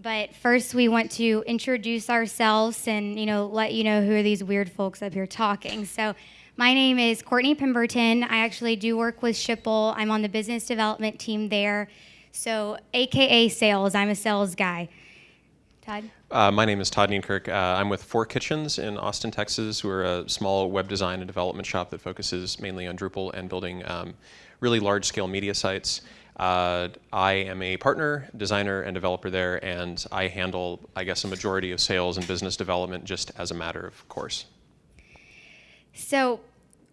But first, we want to introduce ourselves and you know let you know who are these weird folks up here talking. So, my name is Courtney Pemberton. I actually do work with Schipul. I'm on the business development team there. So, AKA sales. I'm a sales guy. Todd. Uh, my name is Todd Nienkerk. Uh, I'm with Four Kitchens in Austin, Texas. We're a small web design and development shop that focuses mainly on Drupal and building um, really large-scale media sites. Uh, I am a partner, designer, and developer there, and I handle, I guess, a majority of sales and business development just as a matter of course. So,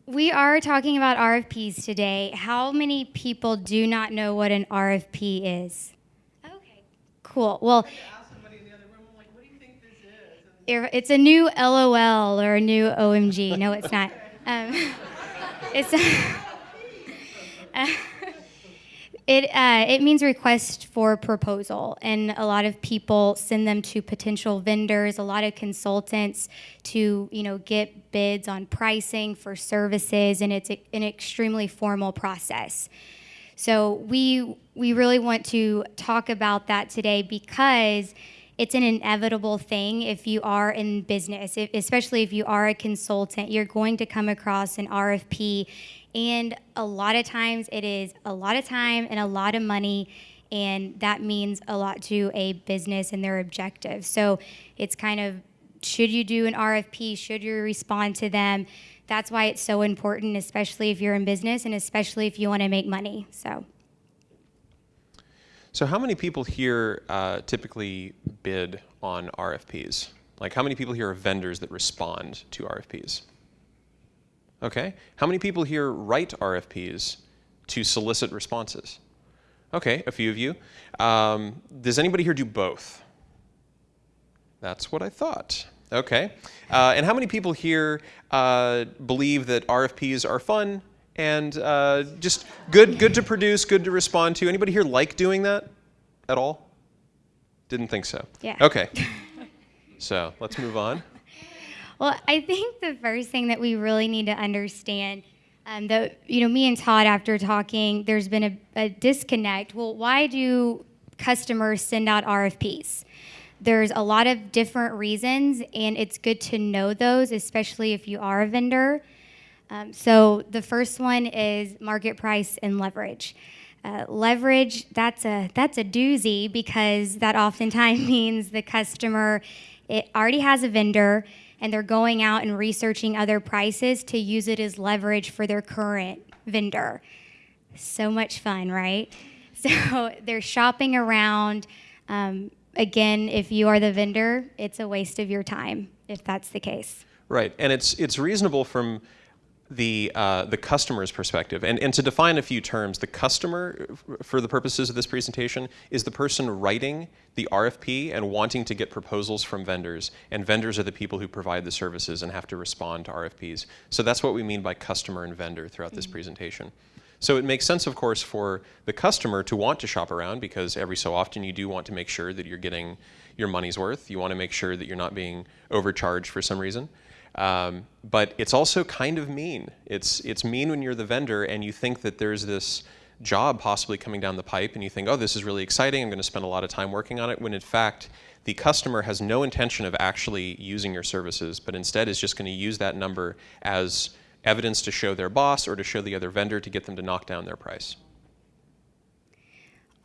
we are talking about RFPs today. How many people do not know what an RFP is? Okay, cool. Well, it's a new LOL or a new OMG. No, it's not. Um, it's. Uh, it, uh, it means request for proposal, and a lot of people send them to potential vendors, a lot of consultants to you know get bids on pricing for services, and it's an extremely formal process. So we we really want to talk about that today because it's an inevitable thing if you are in business, if, especially if you are a consultant. You're going to come across an RFP and a lot of times it is a lot of time and a lot of money. And that means a lot to a business and their objectives. So it's kind of should you do an RFP? Should you respond to them? That's why it's so important, especially if you're in business and especially if you want to make money. So. So how many people here uh, typically bid on RFPs? Like how many people here are vendors that respond to RFPs? Okay. How many people here write RFPs to solicit responses? Okay, a few of you. Um, does anybody here do both? That's what I thought. Okay. Uh, and how many people here uh, believe that RFPs are fun and uh, just good, good to produce, good to respond to? Anybody here like doing that at all? Didn't think so. Yeah. Okay. so let's move on. Well, I think the first thing that we really need to understand um, that, you know, me and Todd, after talking, there's been a, a disconnect. Well, why do customers send out RFPs? There's a lot of different reasons, and it's good to know those, especially if you are a vendor. Um, so the first one is market price and leverage. Uh, leverage that's a that's a doozy because that oftentimes means the customer it already has a vendor and they're going out and researching other prices to use it as leverage for their current vendor. So much fun, right? So they're shopping around. Um, again, if you are the vendor, it's a waste of your time if that's the case. Right, and it's it's reasonable from the uh, the customer's perspective. And, and to define a few terms, the customer, for the purposes of this presentation, is the person writing the RFP and wanting to get proposals from vendors. And vendors are the people who provide the services and have to respond to RFPs. So that's what we mean by customer and vendor throughout this mm -hmm. presentation. So it makes sense, of course, for the customer to want to shop around because every so often you do want to make sure that you're getting your money's worth. You want to make sure that you're not being overcharged for some reason. Um, but it's also kind of mean. It's, it's mean when you're the vendor and you think that there's this job possibly coming down the pipe and you think, oh, this is really exciting, I'm going to spend a lot of time working on it, when in fact, the customer has no intention of actually using your services, but instead is just going to use that number as evidence to show their boss or to show the other vendor to get them to knock down their price.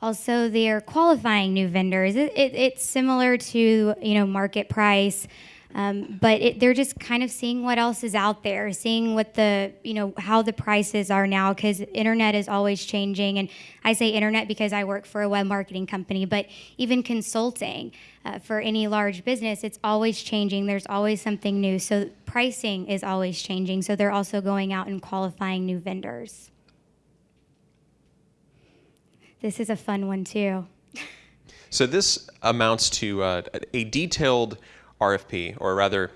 Also, they're qualifying new vendors. It, it, it's similar to you know market price. Um, but it, they're just kind of seeing what else is out there, seeing what the, you know, how the prices are now, because internet is always changing. And I say internet because I work for a web marketing company, but even consulting uh, for any large business, it's always changing. There's always something new. So pricing is always changing. So they're also going out and qualifying new vendors. This is a fun one too. So this amounts to uh, a detailed RFP, or rather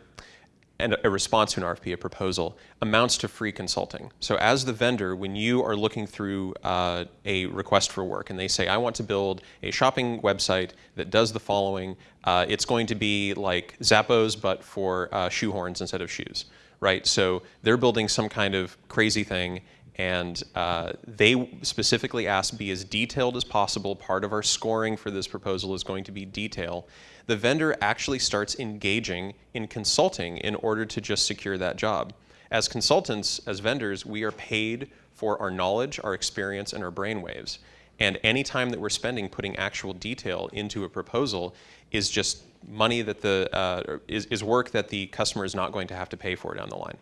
and a response to an RFP, a proposal, amounts to free consulting. So as the vendor, when you are looking through uh, a request for work and they say, I want to build a shopping website that does the following, uh, it's going to be like Zappos, but for uh, shoe horns instead of shoes, right? So they're building some kind of crazy thing And uh, they specifically asked be as detailed as possible. Part of our scoring for this proposal is going to be detail. The vendor actually starts engaging in consulting in order to just secure that job. As consultants, as vendors, we are paid for our knowledge, our experience, and our brainwaves. And any time that we're spending putting actual detail into a proposal is just money that the uh, is, is work that the customer is not going to have to pay for down the line.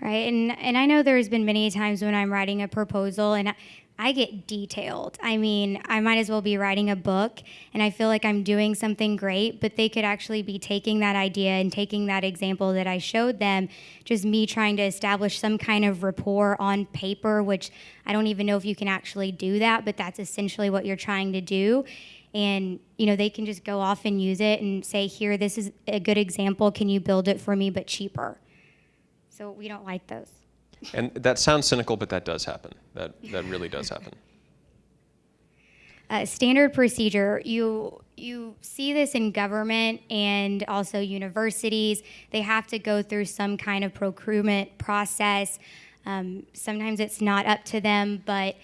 Right, and and I know there's been many times when I'm writing a proposal and I get detailed. I mean, I might as well be writing a book and I feel like I'm doing something great, but they could actually be taking that idea and taking that example that I showed them, just me trying to establish some kind of rapport on paper, which I don't even know if you can actually do that, but that's essentially what you're trying to do. And, you know, they can just go off and use it and say, here, this is a good example. Can you build it for me, but cheaper? So we don't like those. And that sounds cynical, but that does happen. That, that really does happen. Uh, standard procedure, you, you see this in government and also universities. They have to go through some kind of procurement process. Um, sometimes it's not up to them, but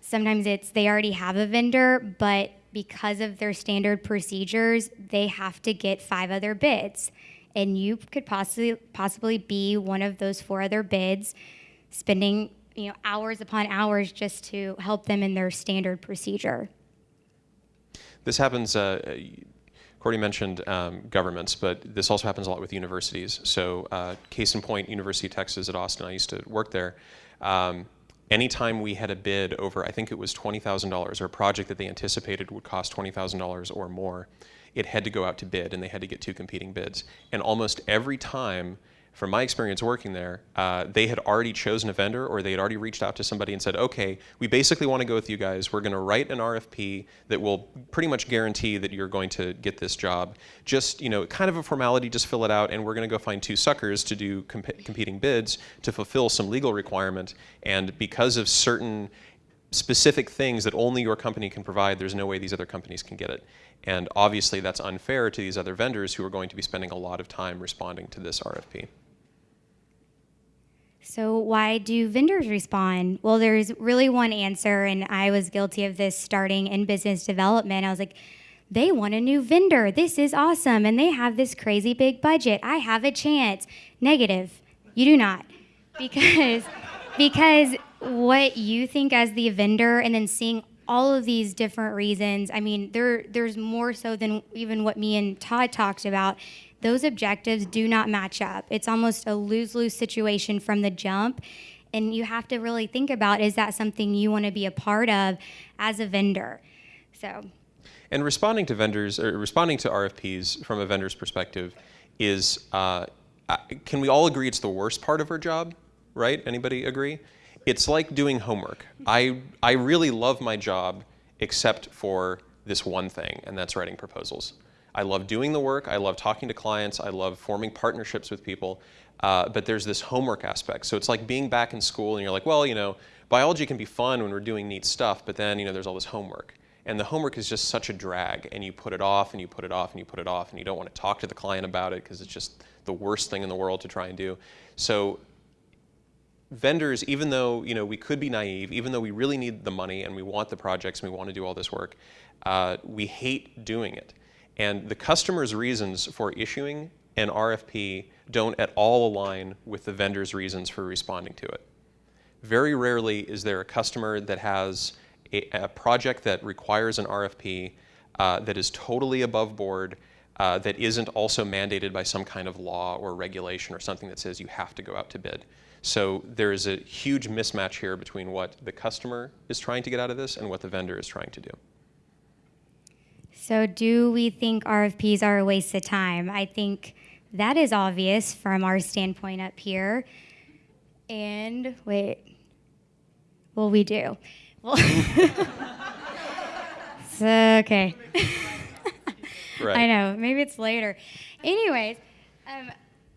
sometimes it's they already have a vendor, but because of their standard procedures, they have to get five other bids. And you could possibly possibly be one of those four other bids spending you know hours upon hours just to help them in their standard procedure. This happens. Uh, Cordy mentioned um, governments, but this also happens a lot with universities. So, uh, case in point, University of Texas at Austin. I used to work there. Um, anytime we had a bid over, I think it was $20,000, or a project that they anticipated would cost $20,000 or more, it had to go out to bid, and they had to get two competing bids. And almost every time from my experience working there, uh, they had already chosen a vendor or they had already reached out to somebody and said, okay, we basically want to go with you guys. We're going to write an RFP that will pretty much guarantee that you're going to get this job. Just, you know, kind of a formality, just fill it out, and we're going to go find two suckers to do comp competing bids to fulfill some legal requirement. And because of certain specific things that only your company can provide, there's no way these other companies can get it. And obviously that's unfair to these other vendors who are going to be spending a lot of time responding to this RFP. So, why do vendors respond? Well, there's really one answer, and I was guilty of this starting in business development. I was like, they want a new vendor. This is awesome. And they have this crazy big budget. I have a chance. Negative. You do not. Because, because what you think as the vendor and then seeing all of these different reasons, I mean, there, there's more so than even what me and Todd talked about those objectives do not match up. It's almost a lose lose situation from the jump. And you have to really think about is that something you want to be a part of as a vendor? So. And responding to vendors, or responding to RFPs from a vendor's perspective is, uh, can we all agree it's the worst part of our job, right? Anybody agree? It's like doing homework. I, I really love my job except for this one thing, and that's writing proposals. I love doing the work. I love talking to clients. I love forming partnerships with people. Uh, but there's this homework aspect. So it's like being back in school and you're like, well, you know, biology can be fun when we're doing neat stuff, but then, you know, there's all this homework. And the homework is just such a drag, and you put it off, and you put it off, and you put it off, and you don't want to talk to the client about it because it's just the worst thing in the world to try and do. So vendors, even though you know we could be naive, even though we really need the money and we want the projects and we want to do all this work, uh, we hate doing it. And the customer's reasons for issuing an RFP don't at all align with the vendor's reasons for responding to it. Very rarely is there a customer that has a, a project that requires an RFP uh, that is totally above board, uh, that isn't also mandated by some kind of law or regulation or something that says you have to go out to bid. So there is a huge mismatch here between what the customer is trying to get out of this and what the vendor is trying to do. So, do we think RFPs are a waste of time? I think that is obvious from our standpoint up here. And wait, well, we do. Well, so, okay. Right. I know, maybe it's later. Anyways, um,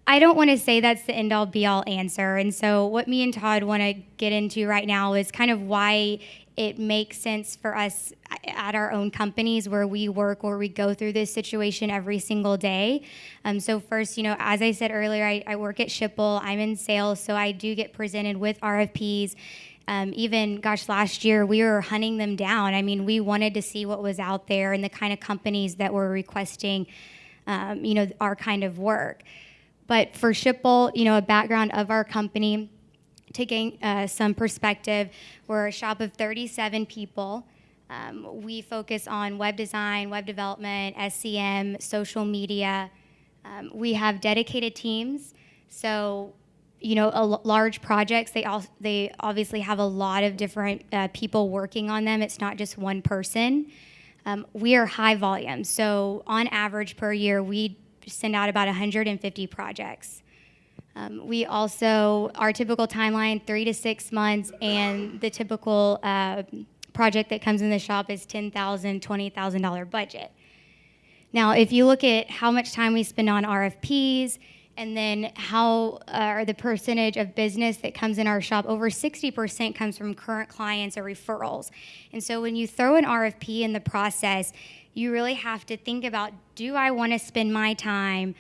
I don't want to say that's the end all be all answer. And so, what me and Todd want to get into right now is kind of why it makes sense for us at our own companies where we work, where we go through this situation every single day. Um, so, first, you know, as I said earlier, I, I work at Schipul, I'm in sales, so I do get presented with RFPs. Um, even, gosh, last year we were hunting them down. I mean, we wanted to see what was out there and the kind of companies that were requesting, um, you know, our kind of work. But for Schipul, you know, a background of our company, gain uh, some perspective, we're a shop of 37 people. Um, we focus on web design, web development, SEM, social media. Um, we have dedicated teams. So, you know, large projects, they, all, they obviously have a lot of different uh, people working on them. It's not just one person. Um, we are high volume. So, on average per year, we send out about 150 projects. Um, we also, our typical timeline, three to six months, and the typical uh, project that comes in the shop is $10,000, $20,000 budget. Now, if you look at how much time we spend on RFPs, and then how uh, or the percentage of business that comes in our shop over 60% comes from current clients or referrals and so when you throw an rfp in the process you really have to think about do I want to spend my time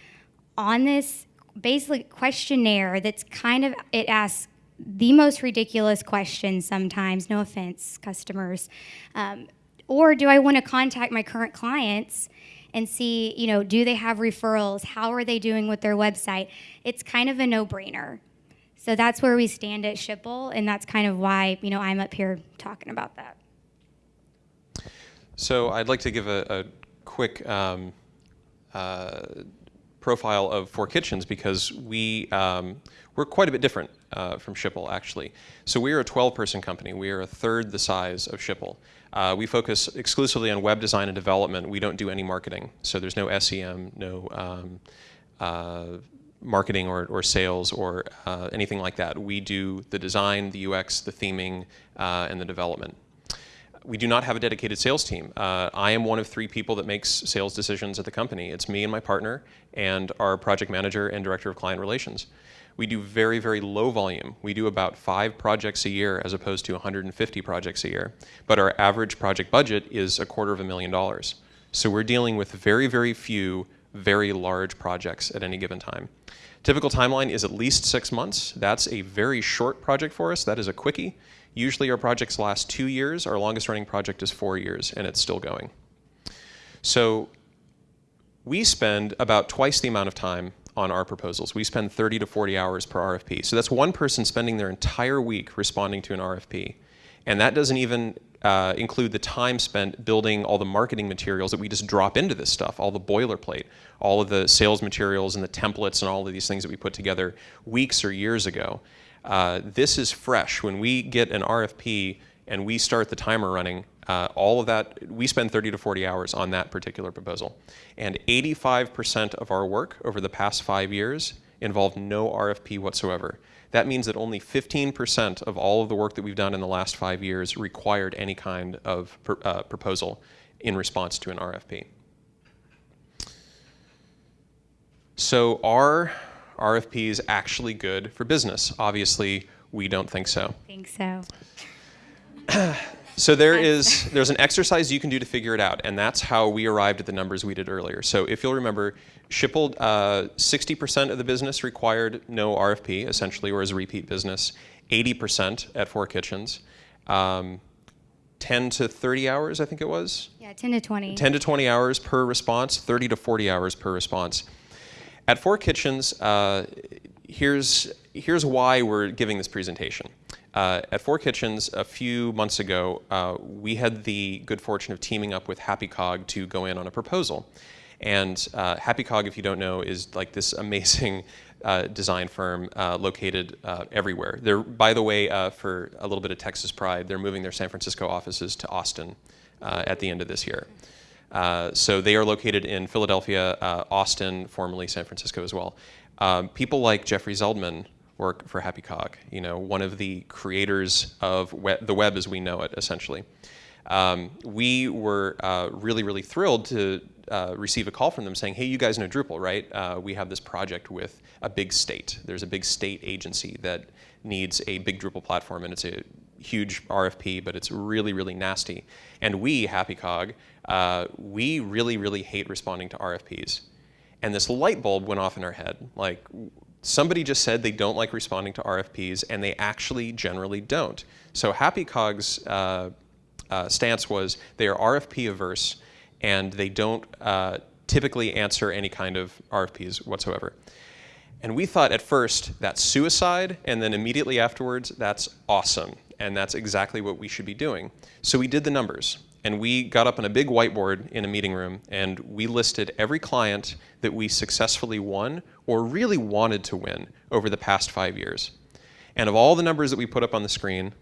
on this basically questionnaire that's kind of, it asks the most ridiculous questions sometimes, no offense, customers. Um, or do I want to contact my current clients and see, you know, do they have referrals? How are they doing with their website? It's kind of a no brainer. So that's where we stand at Schipul, and that's kind of why, you know, I'm up here talking about that. So I'd like to give a, a quick um, uh, profile of Four Kitchens because we, um, we're quite a bit different uh, from Schipul, actually. So we are a 12-person company. We are a third the size of Schipul. Uh, we focus exclusively on web design and development. We don't do any marketing. So there's no SEM, no um, uh, marketing or, or sales or uh, anything like that. We do the design, the UX, the theming, uh, and the development we do not have a dedicated sales team. Uh, I am one of three people that makes sales decisions at the company. It's me and my partner and our project manager and director of client relations. We do very, very low volume. We do about five projects a year as opposed to 150 projects a year. But our average project budget is a quarter of a million dollars. So we're dealing with very, very few very large projects at any given time. Typical timeline is at least six months. That's a very short project for us. That is a quickie. Usually our projects last two years. Our longest running project is four years, and it's still going. So we spend about twice the amount of time on our proposals. We spend 30 to 40 hours per RFP. So that's one person spending their entire week responding to an RFP. And that doesn't even uh, include the time spent building all the marketing materials that we just drop into this stuff, all the boilerplate, all of the sales materials and the templates and all of these things that we put together weeks or years ago. Uh, this is fresh. When we get an RFP and we start the timer running, uh, all of that, we spend 30 to 40 hours on that particular proposal. And 85% of our work over the past five years involved no RFP whatsoever. That means that only 15% of all of the work that we've done in the last five years required any kind of pr uh, proposal in response to an RFP. So our RFP is actually good for business? Obviously, we don't think so. I think so. so there is there's an exercise you can do to figure it out, and that's how we arrived at the numbers we did earlier. So if you'll remember, Schipul, 60% uh, of the business required no RFP, essentially, or as a repeat business. 80% at Four Kitchens. Um, 10 to 30 hours, I think it was? Yeah, 10 to 20. 10 to 20 hours per response, 30 to 40 hours per response. At Four Kitchens, uh, here's, here's why we're giving this presentation. Uh, at Four Kitchens, a few months ago, uh, we had the good fortune of teaming up with HappyCog to go in on a proposal. And uh, HappyCog, if you don't know, is like this amazing uh, design firm uh, located uh, everywhere. They're, by the way, for a little bit of Texas pride, they're moving their San Francisco offices to Austin at the end of this year. So they are located in Philadelphia, Austin, formerly San Francisco as well. Um, people like Jeffrey Zeldman work for HappyCog, you know, one of the creators of web, the web as we know it, essentially. Um, we were uh, really, really thrilled to uh, receive a call from them saying, hey, you guys know Drupal, right? Uh, we have this project with a big state. There's a big state agency that needs a big Drupal platform, and it's a huge RFP, but it's really, really nasty. And we, HappyCog, uh, we really, really hate responding to RFPs. And this light bulb went off in our head. Like, somebody just said they don't like responding to RFPs, and they actually generally don't. So HappyCog's uh, uh, stance was they are RFP averse, and they don't uh, typically answer any kind of RFPs whatsoever. And we thought at first that's suicide, and then immediately afterwards, that's awesome. And that's exactly what we should be doing. So we did the numbers, and we got up on a big whiteboard in a meeting room, and we listed every client that we successfully won or really wanted to win over the past five years. And of all the numbers that we put up on the screen,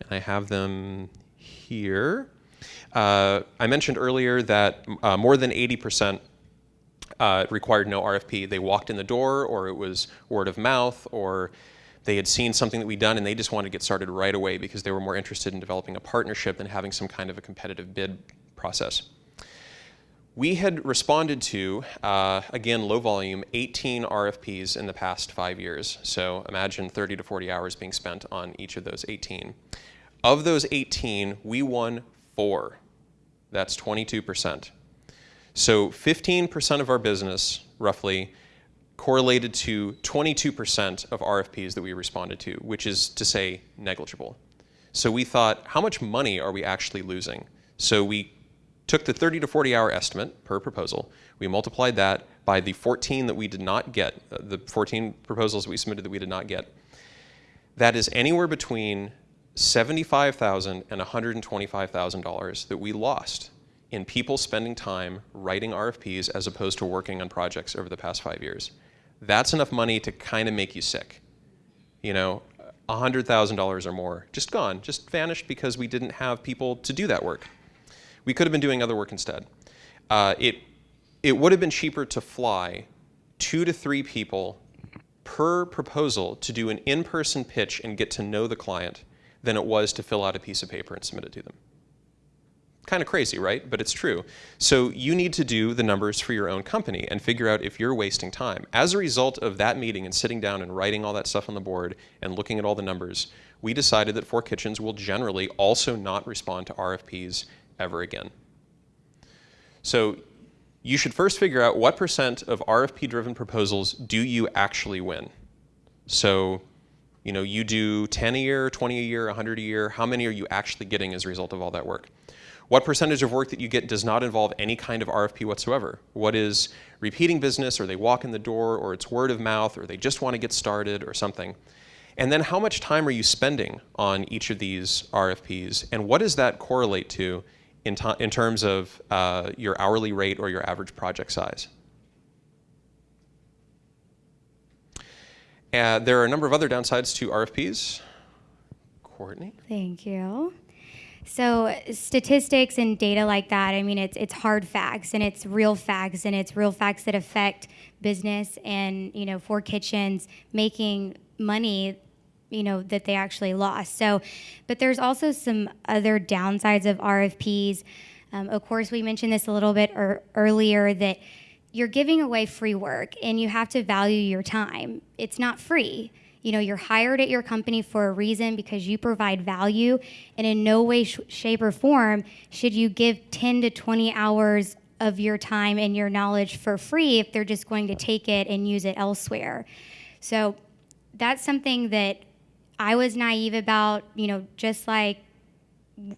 and I have them here, uh, I mentioned earlier that uh, more than 80% uh, required no RFP. They walked in the door, or it was word of mouth, or they had seen something that we'd done and they just wanted to get started right away because they were more interested in developing a partnership than having some kind of a competitive bid process. We had responded to, uh, again, low volume, 18 RFPs in the past five years. So imagine 30 to 40 hours being spent on each of those 18. Of those 18, we won four. That's 22%. So 15% of our business, roughly, correlated to 22% of RFPs that we responded to, which is to say negligible. So we thought, how much money are we actually losing? So we took the 30 to 40 hour estimate per proposal, we multiplied that by the 14 that we did not get, uh, the 14 proposals that we submitted that we did not get. That is anywhere between $75,000 and $125,000 that we lost in people spending time writing RFPs as opposed to working on projects over the past five years. That's enough money to kind of make you sick. You know, $100,000 or more, just gone, just vanished because we didn't have people to do that work. We could have been doing other work instead. Uh, it, it would have been cheaper to fly two to three people per proposal to do an in-person pitch and get to know the client than it was to fill out a piece of paper and submit it to them. Kind of crazy, right? But it's true. So you need to do the numbers for your own company and figure out if you're wasting time. As a result of that meeting and sitting down and writing all that stuff on the board and looking at all the numbers, we decided that Four Kitchens will generally also not respond to RFPs ever again. So you should first figure out what percent of RFP-driven proposals do you actually win. So you know, you do 10 a year, 20 a year, 100 a year. How many are you actually getting as a result of all that work? What percentage of work that you get does not involve any kind of RFP whatsoever? What is repeating business, or they walk in the door, or it's word of mouth, or they just want to get started, or something? And then how much time are you spending on each of these RFPs, and what does that correlate to in, in terms of uh, your hourly rate or your average project size? Uh, there are a number of other downsides to RFPs. Courtney? Thank you. So statistics and data like that, I mean, it's it's hard facts and it's real facts and it's real facts that affect business and you know Four Kitchens making money you know that they actually lost. So, but there's also some other downsides of RFPs. Um, of course, we mentioned this a little bit er- earlier that you're giving away free work and you have to value your time. It's not free. You know, you're hired at your company for a reason because you provide value, and in no way, sh- shape, or form should you give 10 to 20 hours of your time and your knowledge for free if they're just going to take it and use it elsewhere. So that's something that I was naive about, you know, just like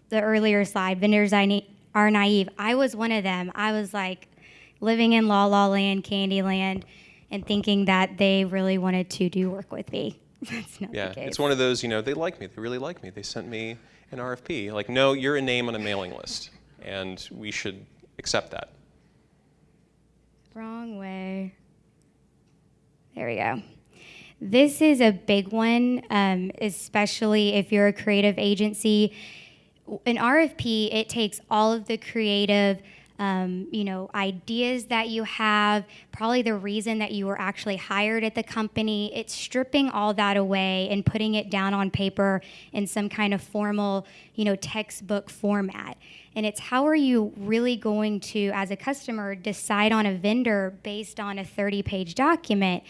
the earlier slide, vendors I are naive. I was one of them. I was like living in La La Land, Candyland and thinking that they really wanted to do work with me. That's not yeah, the case. it's one of those, you know, they like me. They really like me. They sent me an RFP. Like, no, you're a name on a mailing list, and we should accept that. Wrong way. There we go. This is a big one, um, especially if you're a creative agency. An RFP, it takes all of the creative um, you know, ideas that you have, probably the reason that you were actually hired at the company. It's stripping all that away and putting it down on paper in some kind of formal, you know, textbook format. And it's how are you really going to, as a customer, decide on a vendor based on a 30 page document?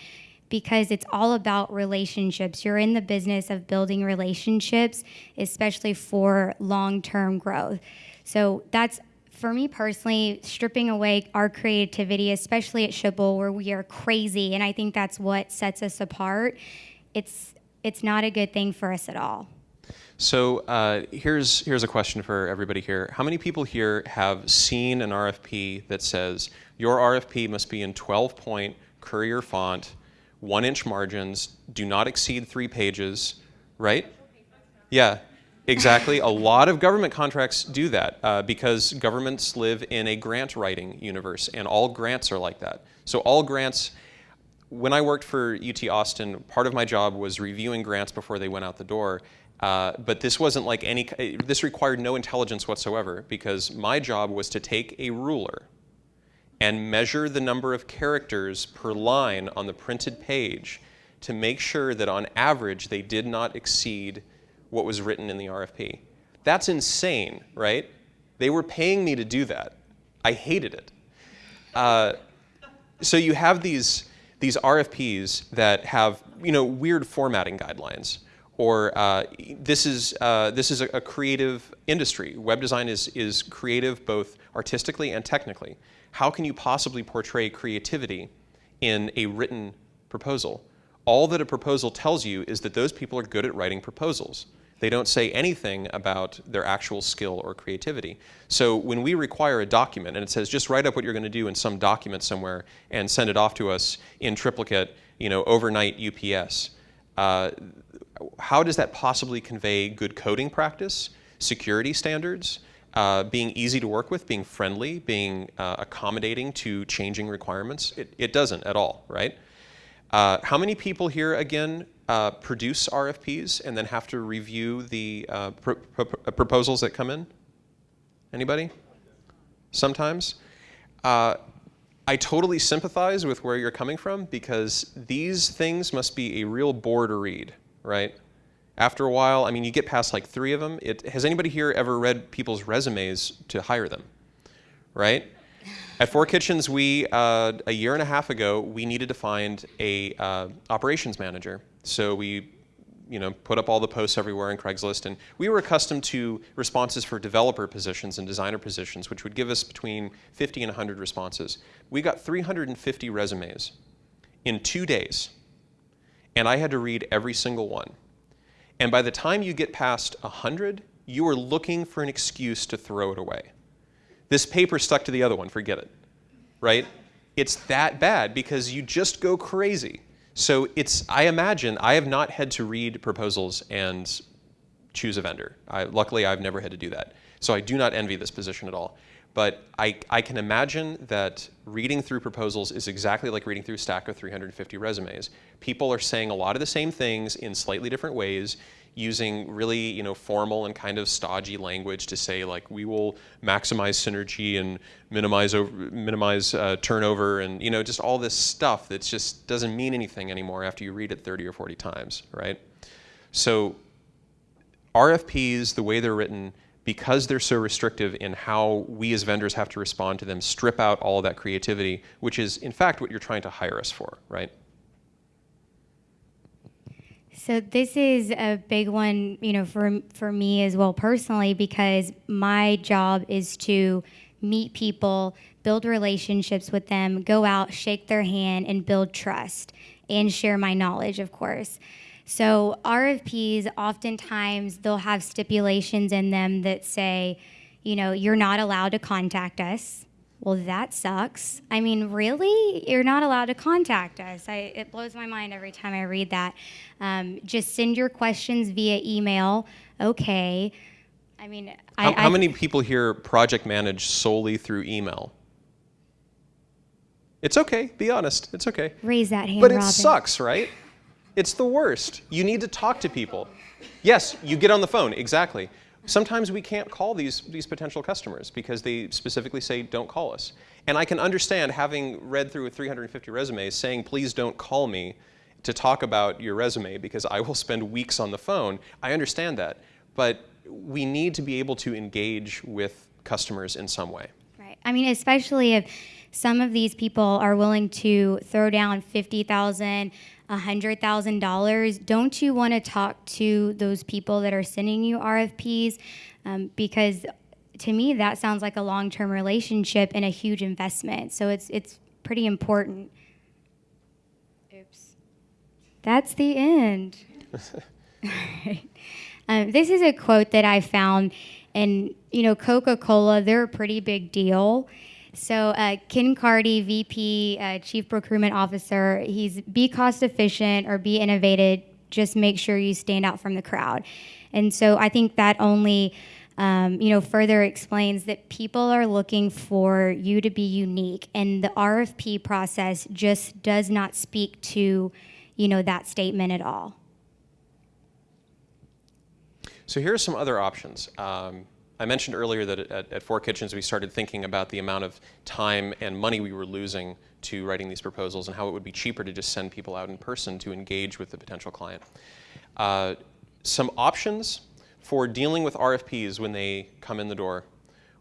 Because it's all about relationships. You're in the business of building relationships, especially for long term growth. So that's for me personally, stripping away our creativity, especially at Schipul, where we are crazy, and I think that's what sets us apart. It's it's not a good thing for us at all. So uh, here's here's a question for everybody here. How many people here have seen an RFP that says your RFP must be in 12-point Courier font, one-inch margins, do not exceed three pages, right? Yeah, exactly. a lot of government contracts do that uh, because governments live in a grant writing universe, and all grants are like that. So all grants. When I worked for UT Austin, part of my job was reviewing grants before they went out the door uh, but this wasn't like any, this required no intelligence whatsoever because my job was to take a ruler and measure the number of characters per line on the printed page to make sure that on average they did not exceed what was written in the RFP. That's insane, right? They were paying me to do that. I hated it. Uh, so you have these, these RFPs that have you know, weird formatting guidelines or uh, this is, uh, this is a, a, creative industry. Web design is, is creative both artistically and technically. How can you possibly portray creativity in a written proposal? All that a proposal tells you is that those people are good at writing proposals. They don't say anything about their actual skill or creativity. So when we require a document and it says just write up what you're going to do in some document somewhere and send it off to us in triplicate, you know, overnight UPS, uh, how does that possibly convey good coding practice, security standards, uh, being easy to work with, being friendly, being uh, accommodating to changing requirements? It, it doesn't at all, right? Uh, how many people here, again, uh, produce RFPs and then have to review the uh, pr proposals that come in? Anybody? Sometimes? Uh, I totally sympathize with where you're coming from because these things must be a real bore to read, right? After a while, I mean, you get past like three of them. It, has anybody here ever read people's resumes to hire them, right? At Four Kitchens, we, uh, a year and a half ago, we needed to find a uh, operations manager. So we you know, put up all the posts everywhere in Craigslist. And we were accustomed to responses for developer positions and designer positions, which would give us between 50 and 100 responses. We got 350 resumes in two days. And I had to read every single one. And by the time you get past 100, you are looking for an excuse to throw it away. This paper stuck to the other one, forget it, right? It's that bad because you just go crazy. So it's, I imagine, I have not had to read proposals and choose a vendor. I, luckily, I've never had to do that. So I do not envy this position at all. But I, I can imagine that reading through proposals is exactly like reading through a stack of 350 resumes. People are saying a lot of the same things in slightly different ways using really you know formal and kind of stodgy language to say like we will maximize synergy and minimize over, minimize uh, turnover and you know just all this stuff that just doesn't mean anything anymore after you read it 30 or 40 times, right? So RFPs, the way they're written, because they're so restrictive in how we as vendors have to respond to them, strip out all that creativity, which is in fact what you're trying to hire us for, right? So this is a big one, you know, for for me as well personally because my job is to meet people, build relationships with them, go out, shake their hand and build trust and share my knowledge, of course. So RFPs oftentimes they'll have stipulations in them that say, you know, you're not allowed to contact us well, that sucks. I mean, really? You're not allowed to contact us. I, it blows my mind every time I read that. Um, just send your questions via email. Okay. I mean, how, I, how many people here project manage solely through email? It's okay. Be honest. It's okay. Raise that hand, But it Robin. sucks, right? It's the worst. You need to talk to people. Yes, you get on the phone, exactly. Sometimes we can't call these, these potential customers because they specifically say, don't call us. And I can understand, having read through 350 resumes, saying, please don't call me to talk about your resume because I will spend weeks on the phone. I understand that. But we need to be able to engage with customers in some way. Right. I mean, especially if some of these people are willing to throw down $50,000, $100,000, don't you want to talk to those people that are sending you RFPs? Um, because to me, that sounds like a long-term relationship and a huge investment. So it's it's pretty important. Oops, that's the end. um, this is a quote that I found, and you know, Coca-Cola, they're a pretty big deal. So uh, Ken Carty, VP, uh, Chief Procurement Officer, he's be cost efficient or be innovative. Just make sure you stand out from the crowd. And so I think that only um, you know, further explains that people are looking for you to be unique, and the RFP process just does not speak to, you know, that statement at all. So here are some other options. Um, I mentioned earlier that at, at, Four Kitchens we started thinking about the amount of time and money we were losing to writing these proposals and how it would be cheaper to just send people out in person to engage with the potential client. Uh, some options for dealing with RFPs when they come in the door.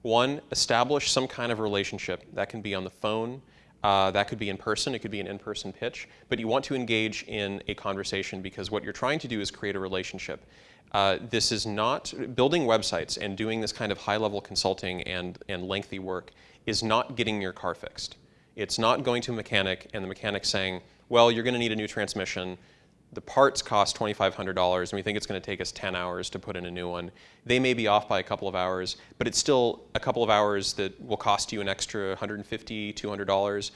One, establish some kind of relationship. That can be on the phone, uh, that could be in person, it could be an in-person pitch, but you want to engage in a conversation because what you're trying to do is create a relationship. Uh, this is not, building websites and doing this kind of high-level consulting and, and lengthy work is not getting your car fixed. It's not going to a mechanic and the mechanic saying, well, you're going to need a new transmission, the parts cost $2,500 and we think it's going to take us 10 hours to put in a new one. They may be off by a couple of hours, but it's still a couple of hours that will cost you an extra $150, $200.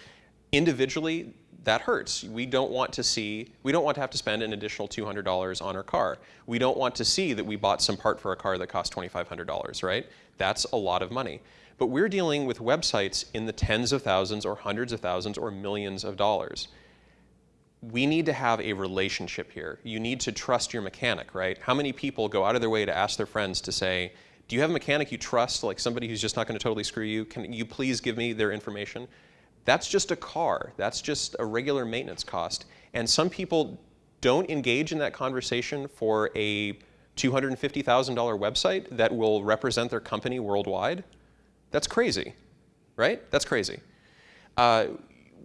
Individually, that hurts. We don't want to see, we don't want to have to spend an additional $200 on our car. We don't want to see that we bought some part for a car that cost $2,500, right? That's a lot of money. But we're dealing with websites in the tens of thousands or hundreds of thousands or millions of dollars we need to have a relationship here. You need to trust your mechanic, right? How many people go out of their way to ask their friends to say, do you have a mechanic you trust, like somebody who's just not going to totally screw you? Can you please give me their information? That's just a car. That's just a regular maintenance cost. And some people don't engage in that conversation for a $250,000 website that will represent their company worldwide. That's crazy, right? That's crazy. Uh,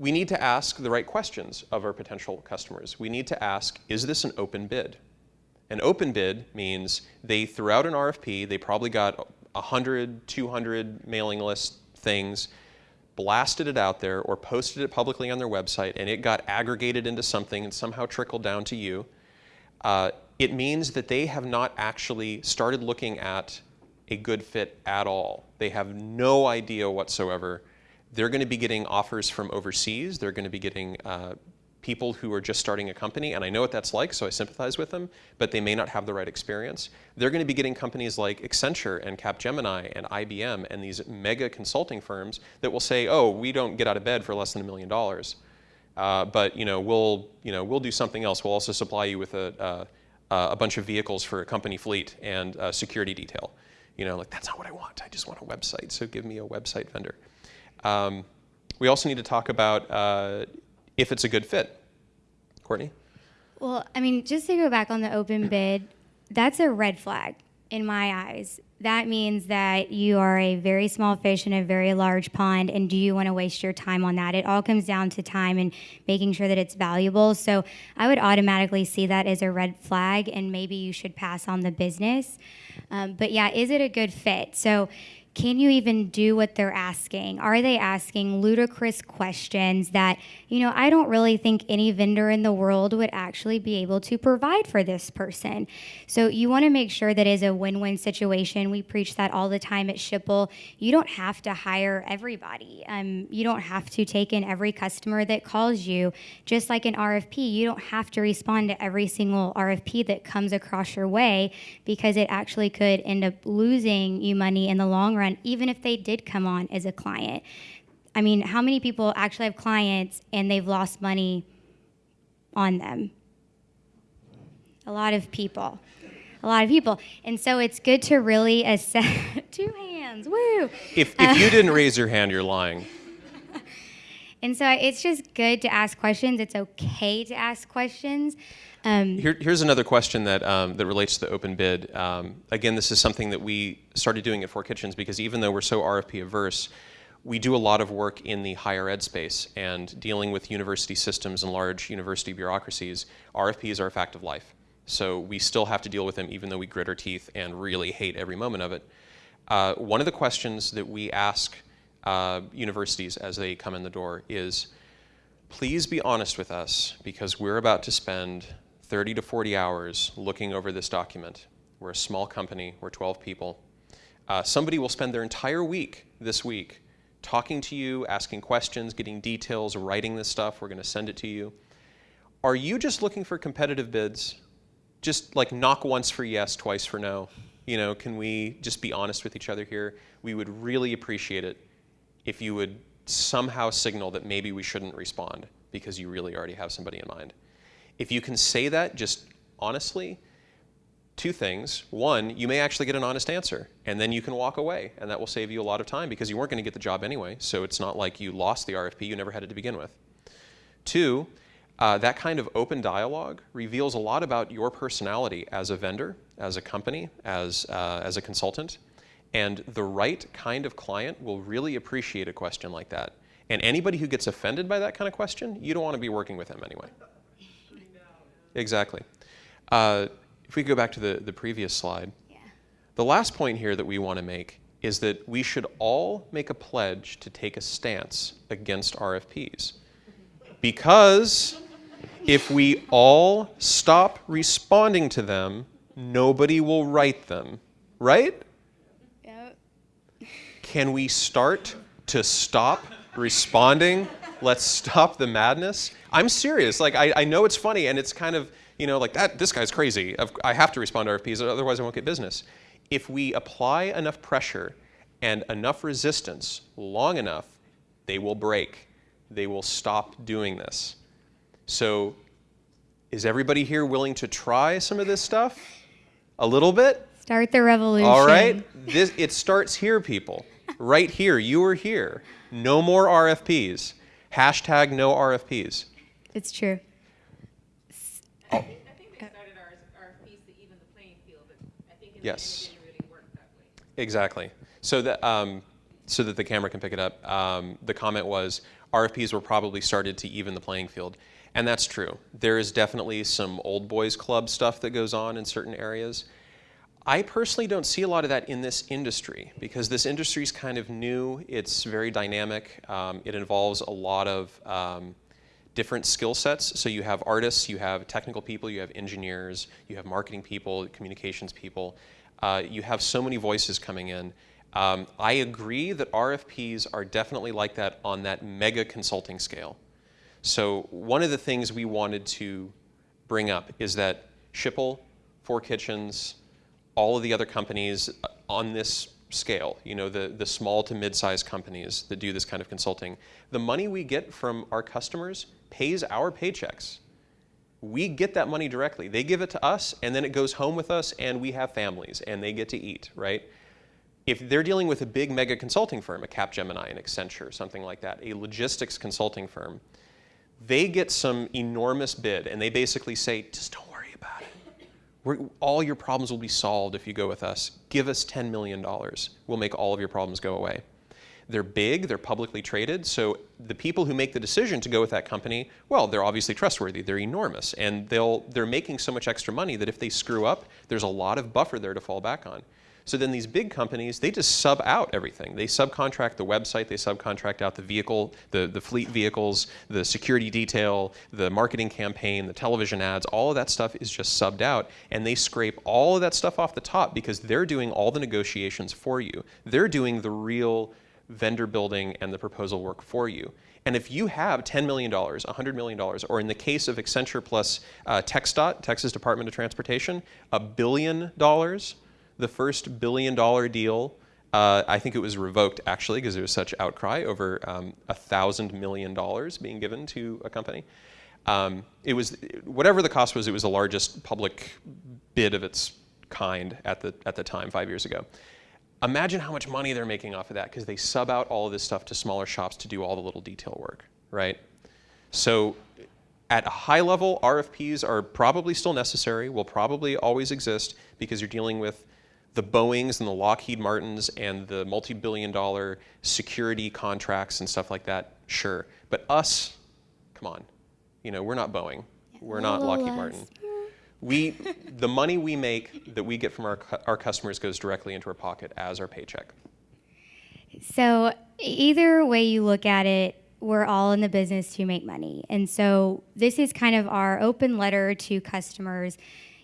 we need to ask the right questions of our potential customers. We need to ask, is this an open bid? An open bid means they threw out an RFP, they probably got 100, 200 mailing list things, blasted it out there or posted it publicly on their website and it got aggregated into something and somehow trickled down to you. Uh, it means that they have not actually started looking at a good fit at all. They have no idea whatsoever they're going to be getting offers from overseas. They're going to be getting uh, people who are just starting a company, and I know what that's like, so I sympathize with them, but they may not have the right experience. They're going to be getting companies like Accenture and Capgemini and IBM and these mega consulting firms that will say, oh, we don't get out of bed for less than a million dollars. Uh, but you know, we'll, you know, we'll do something else. We'll also supply you with a, uh, a bunch of vehicles for a company fleet and security detail. You know, like, that's not what I want. I just want a website, so give me a website vendor. Um, we also need to talk about uh, if it's a good fit. Courtney? Well, I mean, just to go back on the open bid, that's a red flag in my eyes. That means that you are a very small fish in a very large pond, and do you want to waste your time on that? It all comes down to time and making sure that it's valuable. So I would automatically see that as a red flag, and maybe you should pass on the business. Um, but yeah, is it a good fit? So can you even do what they're asking? Are they asking ludicrous questions that, you know, I don't really think any vendor in the world would actually be able to provide for this person? So you want to make sure that is a win win situation. We preach that all the time at Schipul. You don't have to hire everybody, um, you don't have to take in every customer that calls you. Just like an RFP, you don't have to respond to every single RFP that comes across your way because it actually could end up losing you money in the long run run, even if they did come on as a client. I mean, how many people actually have clients and they've lost money on them? A lot of people. a lot of people. And so it's good to really assess. Two hands, woo! If, if you uh, didn't raise your hand, you're lying. And so it's just good to ask questions. It's okay to ask questions. Um, Here, here's another question that, um, that relates to the open bid. Um, again, this is something that we started doing at Four Kitchens because even though we're so RFP averse, we do a lot of work in the higher ed space and dealing with university systems and large university bureaucracies. RFPs are a fact of life. So we still have to deal with them even though we grit our teeth and really hate every moment of it. Uh, one of the questions that we ask uh, universities as they come in the door is, please be honest with us because we're about to spend 30 to 40 hours looking over this document. We're a small company, we're 12 people. Uh, somebody will spend their entire week this week talking to you, asking questions, getting details, writing this stuff. We're going to send it to you. Are you just looking for competitive bids? Just like knock once for yes, twice for no. You know, can we just be honest with each other here? We would really appreciate it if you would somehow signal that maybe we shouldn't respond because you really already have somebody in mind. If you can say that just honestly, two things. One, you may actually get an honest answer, and then you can walk away, and that will save you a lot of time because you weren't going to get the job anyway, so it's not like you lost the RFP, you never had it to begin with. Two, uh, that kind of open dialogue reveals a lot about your personality as a vendor, as a company, as, uh, as a consultant, and the right kind of client will really appreciate a question like that. And anybody who gets offended by that kind of question, you don't want to be working with them anyway. Exactly. Uh, if we go back to the, the previous slide, yeah. the last point here that we want to make is that we should all make a pledge to take a stance against RFPs. Because if we all stop responding to them, nobody will write them, right? Can we start to stop responding? Let's stop the madness. I'm serious. Like, I, I know it's funny and it's kind of, you know, like that, this guy's crazy. I have to respond to RFPs, otherwise I won't get business. If we apply enough pressure and enough resistance long enough, they will break. They will stop doing this. So, is everybody here willing to try some of this stuff? A little bit? Start the revolution. All right. This, it starts here, people. Right here. You are here. No more RFPs. Hashtag no RFPs. It's true. Oh, I think they started RFPs to even the playing field, but I think in Yes. didn't really work that way. Exactly. So that um, so that the camera can pick it up. Um, the comment was RFPs were probably started to even the playing field, and that's true. There is definitely some old boys club stuff that goes on in certain areas. I personally don't see a lot of that in this industry because this industry is kind of new. It's very dynamic. Um, it involves a lot of um, different skill sets. So you have artists, you have technical people, you have engineers, you have marketing people, communications people. Uh, you have so many voices coming in. Um, I agree that RFPs are definitely like that on that mega consulting scale. So one of the things we wanted to bring up is that Schipul, Four Kitchens, all of the other companies on this scale, you know, the, the small to mid-sized companies that do this kind of consulting, the money we get from our customers pays our paychecks. We get that money directly. They give it to us, and then it goes home with us, and we have families, and they get to eat, right? If they're dealing with a big mega consulting firm, a Capgemini, an Accenture, something like that, a logistics consulting firm, they get some enormous bid, and they basically say, just don't worry about it. We're, all your problems will be solved if you go with us. Give us $10 million. We'll make all of your problems go away. They're big, they're publicly traded, so the people who make the decision to go with that company, well, they're obviously trustworthy, they're enormous, and they'll, they're making so much extra money that if they screw up, there's a lot of buffer there to fall back on. So then these big companies, they just sub out everything. They subcontract the website, they subcontract out the vehicle, the, the fleet vehicles, the security detail, the marketing campaign, the television ads, all of that stuff is just subbed out. And they scrape all of that stuff off the top because they're doing all the negotiations for you. They're doing the real vendor building and the proposal work for you. And if you have $10 million, $100 million, or in the case of Accenture plus uh, TxDOT, Texas Department of Transportation, a billion dollars, the first billion dollar deal, uh, I think it was revoked actually because there was such outcry over um, a thousand million dollars being given to a company. Um, it was whatever the cost was. It was the largest public bid of its kind at the at the time five years ago. Imagine how much money they're making off of that because they sub out all of this stuff to smaller shops to do all the little detail work, right? So at a high level, RFPs are probably still necessary, will probably always exist because you're dealing with the Boeings and the Lockheed Martins and the multi-billion dollar security contracts and stuff like that, sure. But us, come on, you know, we're not Boeing. We're not Lockheed. Martin. We, the money we make that we get from our, our customers goes directly into our pocket as our paycheck. So either way you look at it, we're all in the business to make money. And so this is kind of our open letter to customers,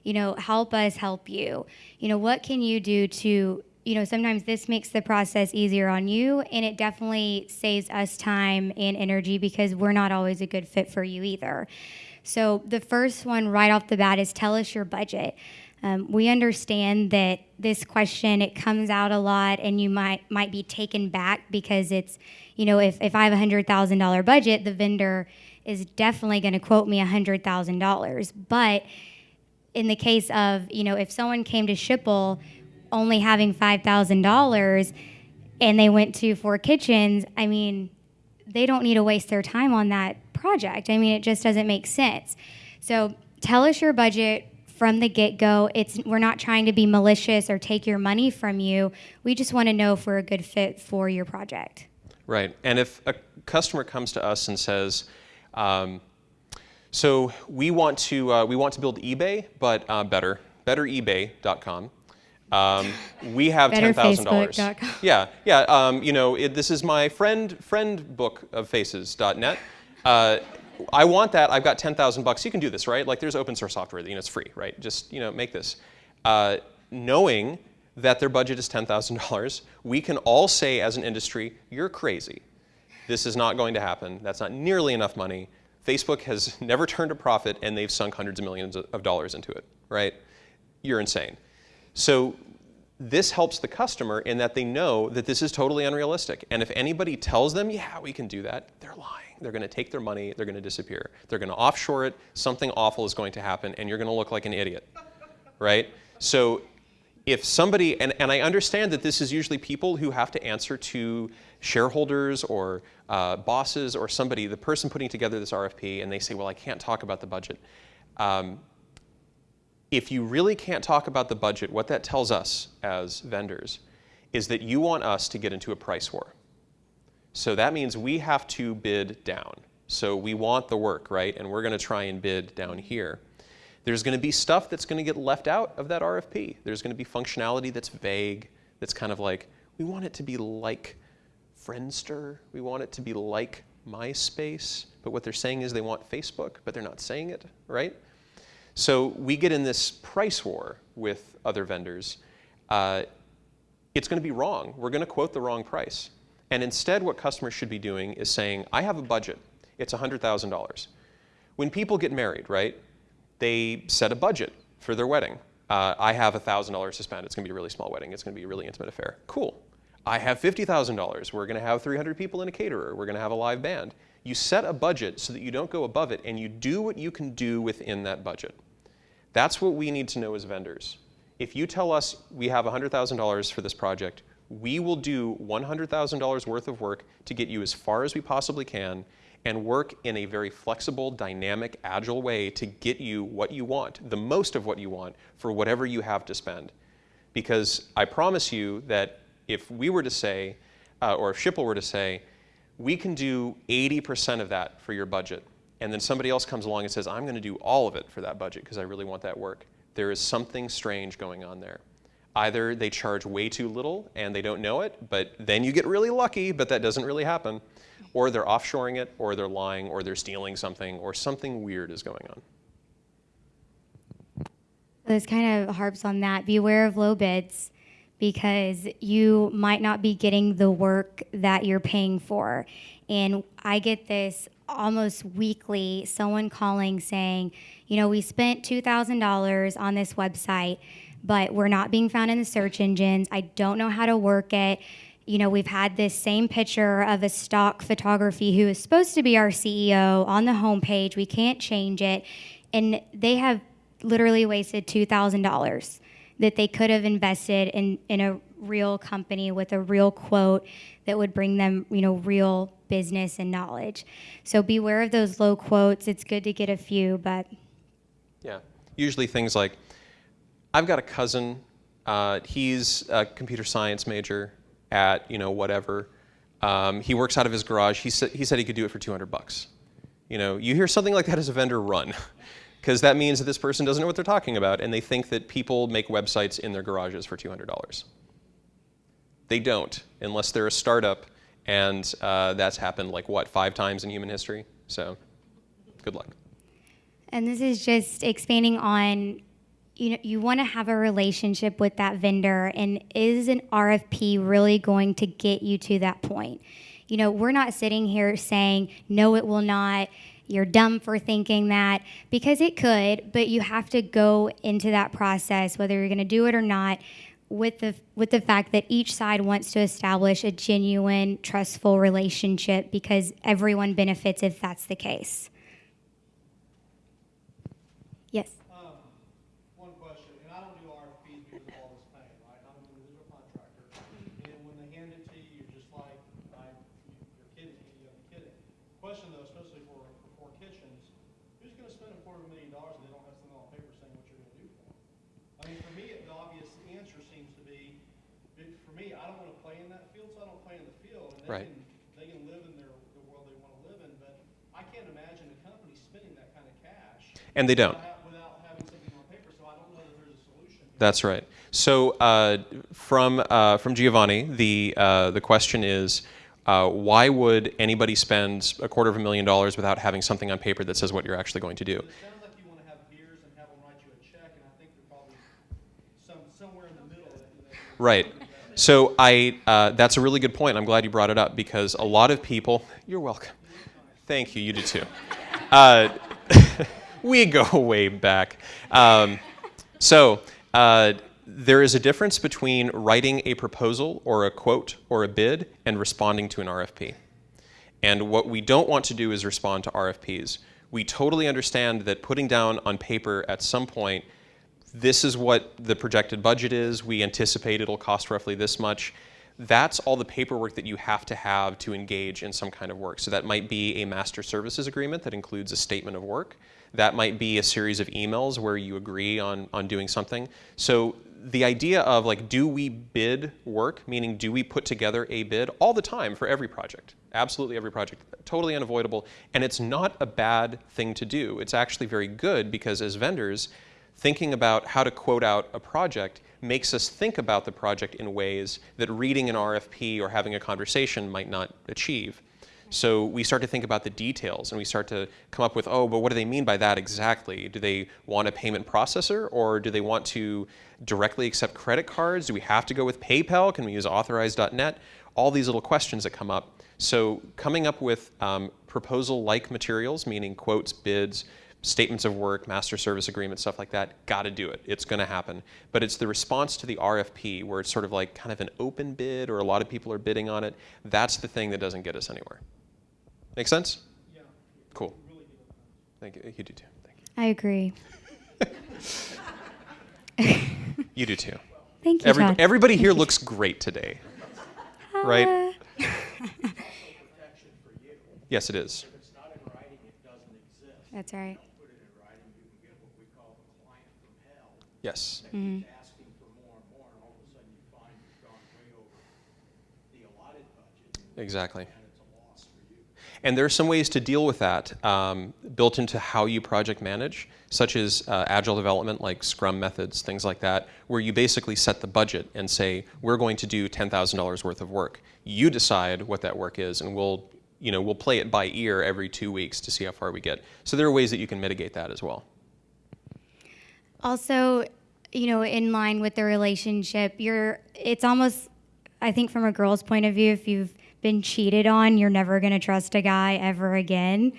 you know, help us help you. You know, what can you do to, you know, sometimes this makes the process easier on you and it definitely saves us time and energy because we're not always a good fit for you either. So the first one right off the bat is tell us your budget. Um, we understand that this question it comes out a lot, and you might might be taken back because it's, you know, if, if I have a hundred thousand dollar budget, the vendor is definitely going to quote me a hundred thousand dollars. But in the case of, you know, if someone came to Schipul only having five thousand dollars, and they went to Four Kitchens, I mean, they don't need to waste their time on that project. I mean, it just doesn't make sense. So tell us your budget from the get-go. It's we're not trying to be malicious or take your money from you. We just want to know if we're a good fit for your project. Right. And if a customer comes to us and says, um, so we want to uh, we want to build eBay, but uh, better, betterebay.com. Um, we have ten thousand dollars. Yeah, yeah. Um, you know, it, this is my friend friend book of faces.net. Uh, I want that. I've got ten thousand bucks. You can do this, right? Like, there's open source software. You know, it's free, right? Just you know, make this. Uh, knowing that their budget is ten thousand dollars, we can all say as an industry, "You're crazy. This is not going to happen. That's not nearly enough money." Facebook has never turned a profit, and they've sunk hundreds of millions of dollars into it, right? You're insane. So this helps the customer in that they know that this is totally unrealistic. And if anybody tells them, yeah, we can do that, they're lying. They're going to take their money, they're going to disappear. They're going to offshore it, something awful is going to happen, and you're going to look like an idiot, right? So if somebody, and, and I understand that this is usually people who have to answer to shareholders or uh, bosses or somebody, the person putting together this RFP, and they say, well, I can't talk about the budget. Um, if you really can't talk about the budget, what that tells us as vendors is that you want us to get into a price war. So that means we have to bid down. So we want the work, right? And we're going to try and bid down here. There's going to be stuff that's going to get left out of that RFP. There's going to be functionality that's vague, that's kind of like, we want it to be like Friendster. We want it to be like MySpace. But what they're saying is they want Facebook, but they're not saying it, right? So we get in this price war with other vendors. Uh, it's going to be wrong. We're going to quote the wrong price. And instead, what customers should be doing is saying, I have a budget. It's $100,000. When people get married, right, they set a budget for their wedding. Uh, I have $1,000 to spend. It's going to be a really small wedding. It's going to be a really intimate affair. Cool. I have $50,000. We're going to have 300 people in a caterer. We're going to have a live band. You set a budget so that you don't go above it, and you do what you can do within that budget. That's what we need to know as vendors. If you tell us we have $100,000 for this project, we will do $100,000 worth of work to get you as far as we possibly can and work in a very flexible, dynamic, agile way to get you what you want, the most of what you want for whatever you have to spend. Because I promise you that if we were to say, uh, or if Schipul were to say, we can do 80% of that for your budget, and then somebody else comes along and says, I'm going to do all of it for that budget because I really want that work, there is something strange going on there. Either they charge way too little and they don't know it, but then you get really lucky, but that doesn't really happen. Or they're offshoring it, or they're lying, or they're stealing something, or something weird is going on. This kind of harps on that. Beware of low bids because you might not be getting the work that you're paying for. And I get this almost weekly someone calling saying, you know, we spent $2,000 on this website, but we're not being found in the search engines. I don't know how to work it. You know, we've had this same picture of a stock photography who is supposed to be our CEO on the homepage. We can't change it. And they have literally wasted $2,000. That they could have invested in, in a real company with a real quote that would bring them, you know, real business and knowledge. So beware of those low quotes. It's good to get a few, but Yeah. Usually things like, I've got a cousin. Uh, he's a computer science major at you know whatever. Um, he works out of his garage. He said he said he could do it for 200 bucks. You know, you hear something like that as a vendor, run, because that means that this person doesn't know what they're talking about, and they think that people make websites in their garages for 200 dollars. They don't, unless they're a startup, and uh, that's happened like what five times in human history. So, good luck. And this is just expanding on you know you want to have a relationship with that vendor and is an RFP really going to get you to that point? You know, we're not sitting here saying no it will not. You're dumb for thinking that because it could, but you have to go into that process whether you're going to do it or not with the with the fact that each side wants to establish a genuine trustful relationship because everyone benefits if that's the case. Yes. Um, one question, and I don't do RFPs because of all this pain, right? I'm an individual contractor, and when they hand it to you, you're just like, I, you're kidding me, you're kidding. Question though, especially for, for four kitchens, who's gonna spend a quarter of a million dollars and they don't have something on paper saying what you're gonna do for them? I mean, for me, the obvious answer seems to be, but for me, I don't wanna play in that field, so I don't play in the field, and they Right. can, they can live in their, the world they wanna live in, but I can't imagine a company spending that kind of cash And they don't. without without having something on paper, so I don't know that there's don't. That's right. So uh, from uh, from Giovanni, the uh, the question is, uh, why would anybody spend a quarter of a million dollars without having something on paper that says what you're actually going to do? It sounds like you wanna have beers and have them write you a check, and I think they're probably some, somewhere in the middle that, that. Right. So I uh, that's a really good point. I'm glad you brought it up because a lot of people. You're welcome. Thank you. You do too. We go way back. Um, so uh, there is a difference between writing a proposal or a quote or a bid and responding to an RFP. And what we don't want to do is respond to RFPs. We totally understand that putting down on paper at some point, this is what the projected budget is, we anticipate it'll cost roughly this much. That's all the paperwork that you have to have to engage in some kind of work. So that might be a master services agreement that includes a statement of work. That might be a series of emails where you agree on, on doing something. So the idea of like, do we bid work, meaning do we put together a bid all the time for every project? Absolutely every project, totally unavoidable. And it's not a bad thing to do. It's actually very good because as vendors, thinking about how to quote out a project makes us think about the project in ways that reading an RFP or having a conversation might not achieve. So we start to think about the details and we start to come up with, oh, but what do they mean by that exactly? Do they want a payment processor or do they want to directly accept credit cards? Do we have to go with PayPal? Can we use authorize.net? All these little questions that come up. So coming up with um, proposal-like materials, meaning quotes, bids, statements of work, master service agreements, stuff like that, got to do it. It's going to happen. But it's the response to the RFP where it's sort of like kind of an open bid or a lot of people are bidding on it. That's the thing that doesn't get us anywhere. Make sense? Yeah, Cool. Thank you. You do too. Thank you. I agree. you. You do too. Thank you, Every, Todd. everybody here looks great today, right? Uh, Protection for you. Yes, it is. If it's not in writing, it doesn't exist. That's right. Put it in writing, you can get what we call the client from hell. Yes. That keeps asking for more and more, and all of a sudden you find you've gone way over the allotted budget, Exactly. and it's a loss for you. And there are some ways to deal with that um, built into how you project manage, such as uh, agile development, like Scrum methods, things like that, where you basically set the budget and say, we're going to do $10,000 worth of work. You decide what that work is, and we'll, you know, we'll play it by ear every two weeks to see how far we get. So there are ways that you can mitigate that as well. Also, you know, in line with the relationship, you're it's almost I think from a girl's point of view, if you've been cheated on, you're never gonna trust a guy ever again.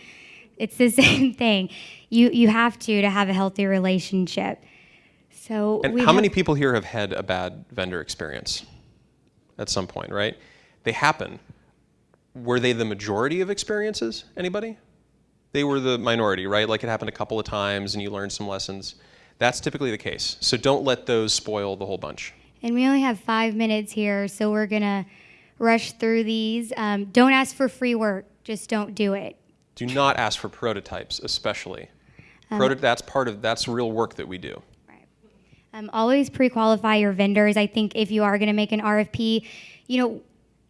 It's the same thing. You you have to to have a healthy relationship. So And how many people here have had a bad vendor experience at some point, right? They happen. Were they the majority of experiences? Anybody? They were the minority, right? Like it happened a couple of times and you learned some lessons. That's typically the case. So don't let those spoil the whole bunch. And we only have five minutes here, so we're gonna rush through these. Um, don't ask for free work. Just don't do it. Do not ask for prototypes, especially. Proto- that's part of that's real work that we do. Um, always pre-qualify your vendors. I think if you are going to make an RFP, you know,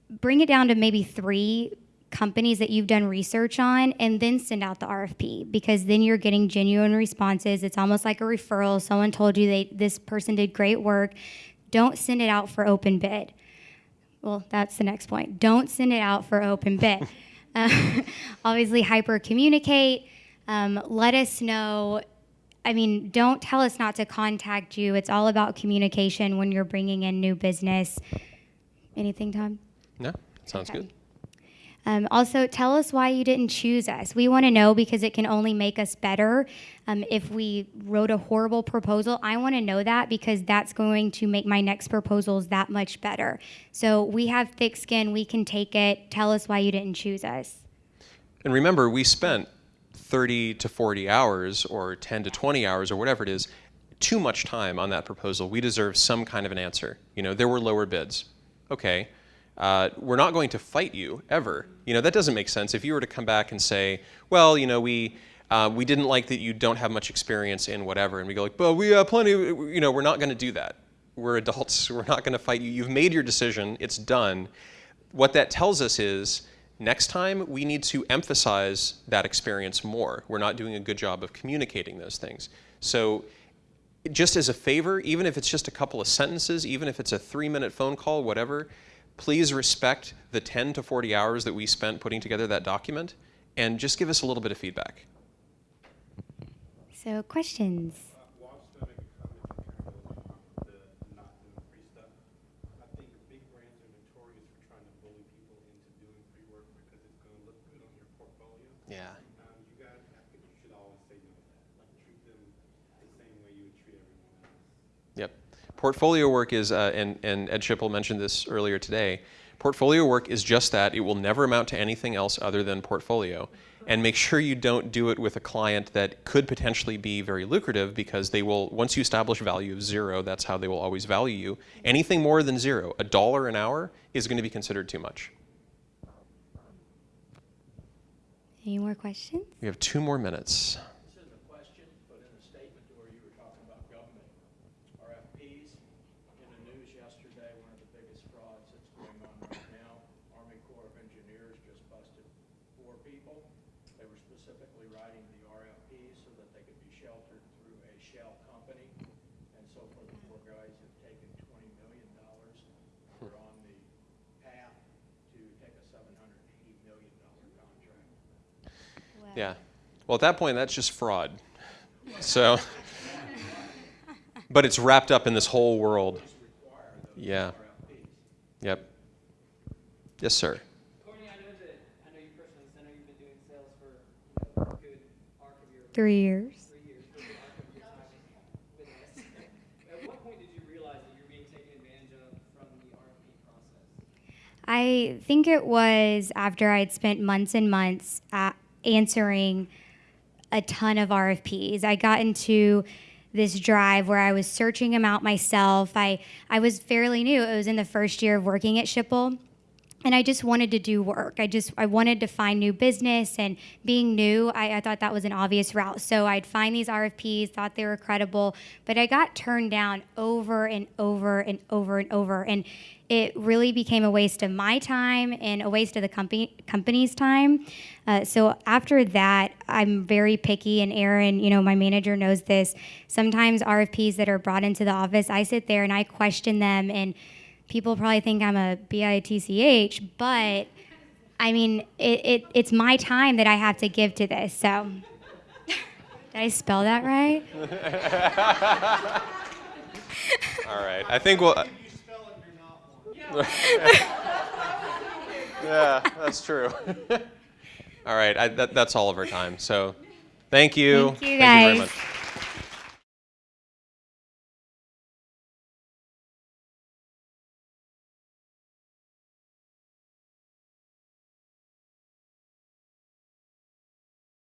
bring it down to maybe three companies that you've done research on, and then send out the RFP because then you're getting genuine responses. It's almost like a referral. Someone told you they this person did great work. Don't send it out for open bid. Well, that's the next point. Don't send it out for open bid. Uh, obviously, hyper communicate. Um, let us know. I mean, don't tell us not to contact you. It's all about communication when you're bringing in new business. Anything, Tom? No, sounds Okay. good. Um, also, tell us why you didn't choose us. We want to know because it can only make us better. Um, if we wrote a horrible proposal, I want to know that because that's going to make my next proposals that much better. So we have thick skin. We can take it. Tell us why you didn't choose us. And remember, we spent 30 to 40 hours or 10 to 20 hours or whatever it is, too much time on that proposal. We deserve some kind of an answer. You know, there were lower bids. Okay. Uh, we're not going to fight you ever. You know, that doesn't make sense. If you were to come back and say, well, you know, we, uh, we didn't like that you don't have much experience in whatever, and we go like, well, we have plenty, you know, we're not going to do that. We're adults. We're not going to fight you. You've made your decision. It's done what that tells us is next time we need to emphasize that experience more. We're not doing a good job of communicating those things. So just as a favor, even if it's just a couple of sentences, even if it's a three minute phone call, whatever, please respect the 10 to 40 hours that we spent putting together that document and just give us a little bit of feedback. So, questions? Well, I was gonna make a comment to Carol about the not doing free stuff. I think big brands are notorious for trying to bully people into doing free work because it's gonna look good on your portfolio. Yeah. Um, you guys, I think you should always say no to that. Like, treat them the same way you would treat everyone else. Yep. Portfolio work is, uh, and, and Ed Schipul mentioned this earlier today, portfolio work is just that. It will never amount to anything else other than portfolio. And make sure you don't do it with a client that could potentially be very lucrative because they will, once you establish value of zero, that's how they will always value you. Anything more than zero, a dollar an hour, is going to be considered too much. Any more questions? We have two more minutes. This isn't a question, but in a statement where you were talking about government RFPs, in the news yesterday, one of the biggest frauds that's going on right now, Army Corps of Engineers just busted four people. They were specifically writing the RFPs so that they could be sheltered through a shell company. And so far, the four guys have taken twenty million dollars. We're on the path to take a seven hundred and eighty million dollar contract. Yeah. Well, at that point, that's just fraud. So, but it's wrapped up in this whole world. Yeah. Yep. Yes, sir. I know that, I know you personally, so I know you've been doing sales for, you know, a good arc of your, Three years. three years, good arc of your time with us. At what point did you realize that you were being taken advantage of from the RFP process? I think it was after I'd spent months and months uh, answering a ton of RFPs. I got into this drive where I was searching them out myself. I, I was fairly new. It was in the first year of working at Schipul. And I just wanted to do work. I just I wanted to find new business and being new, I, I thought that was an obvious route. So I'd find these RFPs, thought they were credible, but I got turned down over and over and over and over. And it really became a waste of my time and a waste of the company company's time. Uh, so after that, I'm very picky, and Aaron, you know, my manager knows this. Sometimes RFPs that are brought into the office, I sit there and I question them, and people probably think I'm a bitch, but I mean, it, it it's my time that I have to give to this. So, did I spell that right? All right. I think we'll. You spell it, you're not one. Yeah, that's true. all right. I, that, that's all of our time. So, thank you. Thank you, very guys. much.